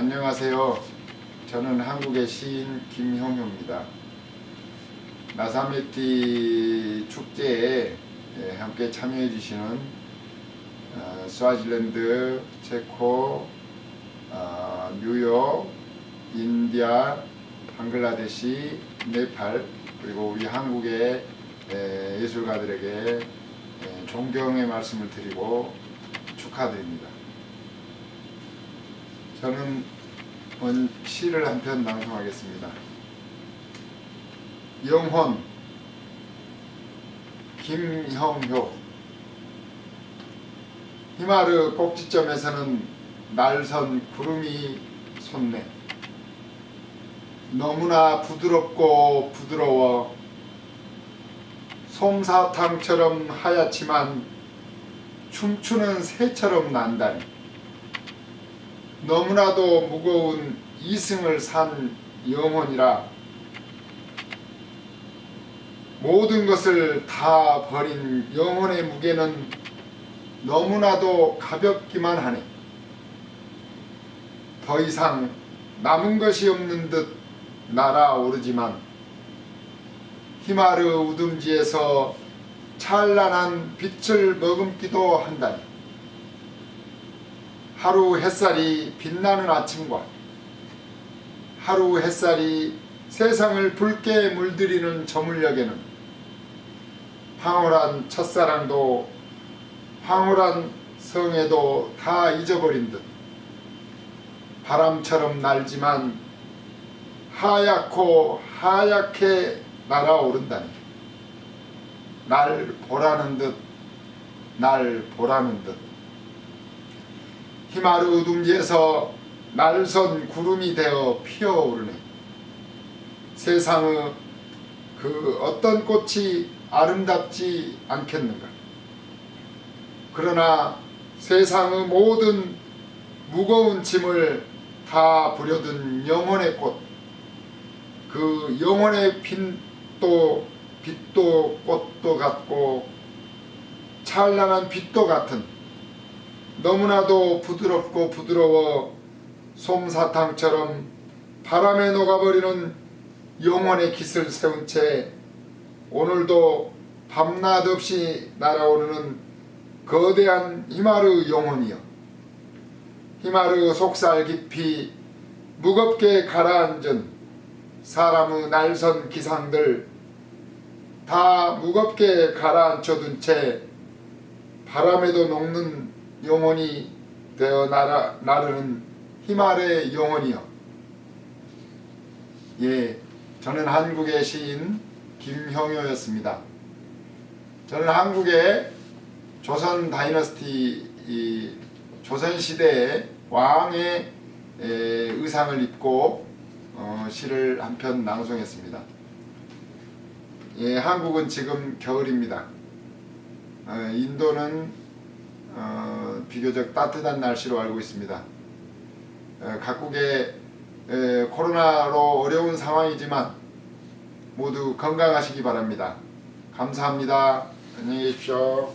안녕하세요. 저는 한국의 시인 김형효입니다. 나사메티 축제에 예, 함께 참여해 주시는 어, 스와질랜드, 체코, 어, 뉴욕, 인디아, 방글라데시, 네팔 그리고 우리 한국의 예, 예술가들에게 예, 존경의 말씀을 드리고 축하드립니다. 저는 오늘 시를 한 편 낭송하겠습니다. 영혼 김형효. 히마르 꼭지점에서는 날선 구름이 솟네. 너무나 부드럽고 부드러워 솜사탕처럼 하얗지만 춤추는 새처럼 난다니 너무나도 무거운 이승을 산 영혼이라 모든 것을 다 버린 영혼의 무게는 너무나도 가볍기만 하네. 더 이상 남은 것이 없는 듯 날아오르지만 히마르 우dum지에서 찬란한 빛을 머금기도 한다니. 하루 햇살이 빛나는 아침과 하루 햇살이 세상을 붉게 물들이는 저물녘에는 황홀한 첫사랑도 황홀한 성에도 다 잊어버린 듯 바람처럼 날지만 하얗고 하얗게 날아오른다니. 날 보라는 듯 날 보라는 듯 히마르 둥지에서 날선 구름이 되어 피어오르네. 세상의 그 어떤 꽃이 아름답지 않겠는가? 그러나 세상의 모든 무거운 짐을 다 부려든 영혼의 꽃, 그 영혼의 빛도 빛도 꽃도 같고 찬란한 빛도 같은 너무나도 부드럽고 부드러워 솜사탕처럼 바람에 녹아버리는 영혼의 깃을 세운 채 오늘도 밤낮 없이 날아오르는 거대한 히마르 영혼이여. 히마르 속살 깊이 무겁게 가라앉은 사람의 날선 기상들 다 무겁게 가라앉혀둔 채 바람에도 녹는 영혼이 되어 날아, 나르는 히마르의 영혼이여 예, 저는 한국의 시인 김형효였습니다. 저는 한국의 조선 다이너스티 조선시대의 왕의 에, 의상을 입고 어, 시를 한 편 낭송했습니다. 예, 한국은 지금 겨울입니다. 어, 인도는 어, 비교적 따뜻한 날씨로 알고 있습니다. 어, 각국의 에, 코로나로 어려운 상황이지만 모두 건강하시기 바랍니다. 감사합니다. 안녕히 계십시오.